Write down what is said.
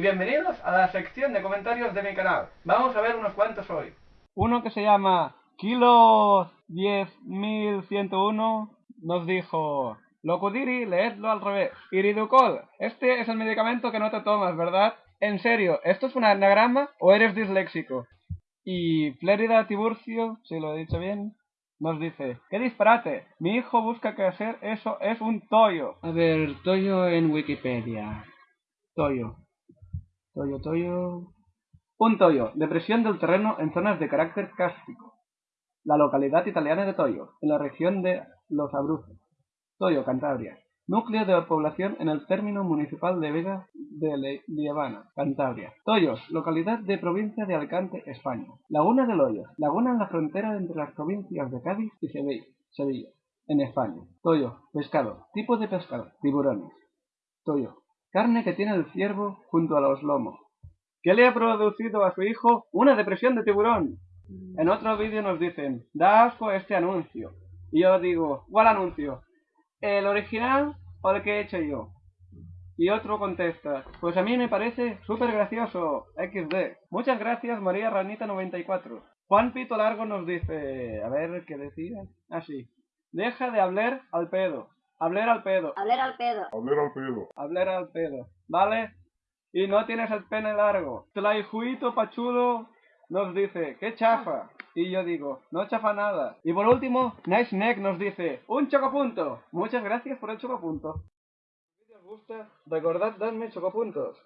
Bienvenidos a la sección de comentarios de mi canal. Vamos a ver unos cuantos hoy. Uno que se llama Kilo 10101 nos dijo... Locudiri, leedlo al revés. Iriducol, este es el medicamento que no te tomas, ¿verdad? En serio, ¿esto es un anagrama o eres disléxico? Y Flérida Tiburcio, si lo he dicho bien, nos dice, ¡qué disparate! Mi hijo busca que hacer eso es un toyo. A ver, toyo en Wikipedia. Toyo. Toyo, toyo... Un toyo, depresión del terreno en zonas de carácter cástico. La localidad italiana de Toyo, en la región de Los Abruzos. Toyo, Cantabria. Núcleo de población en el término municipal de Vega de Liebana, Cantabria. Toyos, localidad de provincia de Alicante, España. Laguna del Hoyo, laguna en la frontera entre las provincias de Cádiz y Sevilla, en España. Toyo, pescado, tipo de pescado, tiburones. Toyo, carne que tiene el ciervo junto a los lomos. ¿Qué le ha producido a su hijo una depresión de tiburón? En otro vídeo nos dicen, da asco este anuncio. Y yo digo, ¿cuál anuncio? ¿El original o el que he hecho yo? Y otro contesta, pues a mí me parece súper gracioso, XD. Muchas gracias María Ranita94. Juan Pito Largo nos dice, a ver, ¿qué decía? Ah, sí. Deja de hablar al pedo. Hablar al pedo. Hablar al pedo. Hablar al pedo. Hablar al pedo. ¿Vale? Y no tienes el pene largo. Tlaijuito Pachudo nos dice, ¡qué chafa! Y yo digo, no chafa nada. Y por último, Nice Neck nos dice, ¡un chocopunto! Muchas gracias por el chocopunto. Si os gusta, recordad darme chocopuntos.